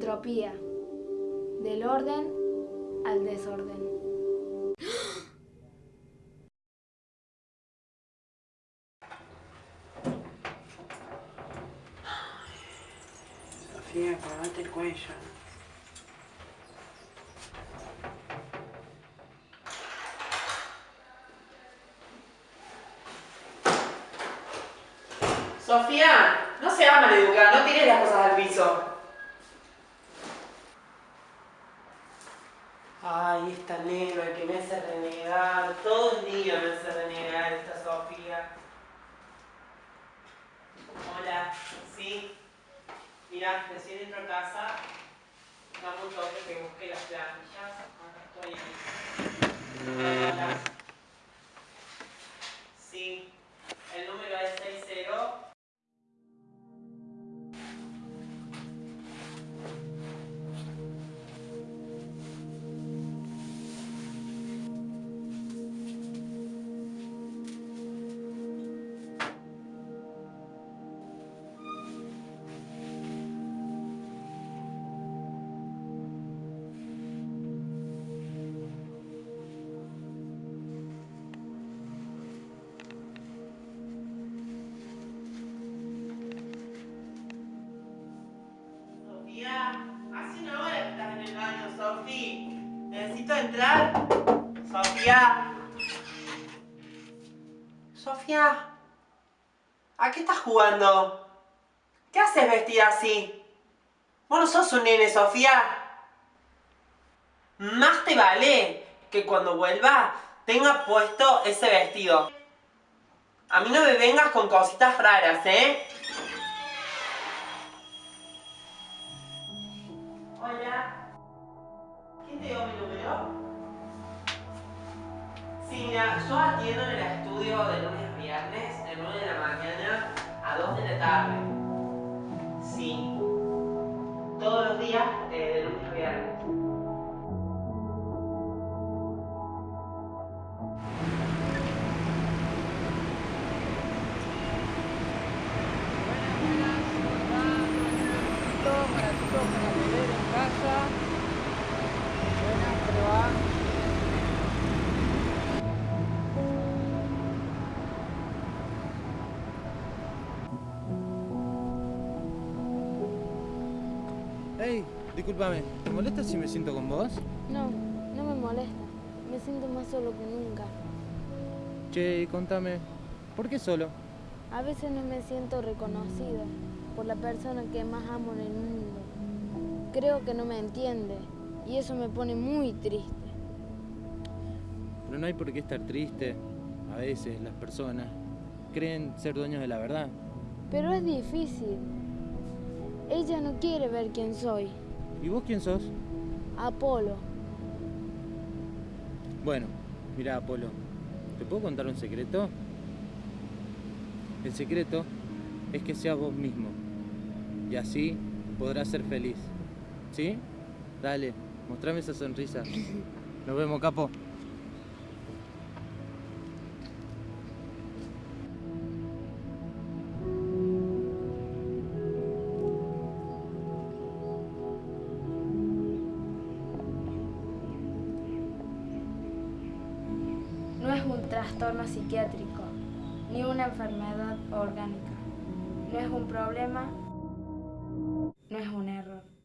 Entropía. Del orden al desorden. Sofía, acabate el cuello. Sofía, no seas maleducada, no tires las cosas al piso. Ay, esta negra que me hace renegar, todo el día me hace renegar esta Sofía. Hola, sí. Mira, recién entro a casa, dame un toque que busque Sofía. Necesito entrar. Sofía. Sofía. ¿A qué estás jugando? ¿Qué haces vestida así? Vos no sos un nene, Sofía. Más te vale que cuando vuelva tenga puesto ese vestido. A mí no me vengas con cositas raras, ¿eh? Hola. ¿Quién te dio mi número? Sí, mira, yo atiendo en el estudio de lunes a viernes, de 9 de la mañana a 2 de la tarde. Sí. Todos los días, eh, de lunes a viernes. para chicos para Hey, discúlpame, ¿te molesta si me siento con vos? No, no me molesta. Me siento más solo que nunca. Che, contame, ¿por qué solo? A veces no me siento reconocido por la persona que más amo en el mundo. Creo que no me entiende y eso me pone muy triste. Pero no hay por qué estar triste. A veces las personas creen ser dueños de la verdad. Pero es difícil. Ella no quiere ver quién soy. ¿Y vos quién sos? Apolo. Bueno, mira Apolo, ¿te puedo contar un secreto? El secreto es que seas vos mismo. Y así podrás ser feliz. ¿Sí? Dale, mostrame esa sonrisa. Nos vemos, capo. Trastorno psiquiátrico, ni una enfermedad orgánica. No es un problema, no es un error.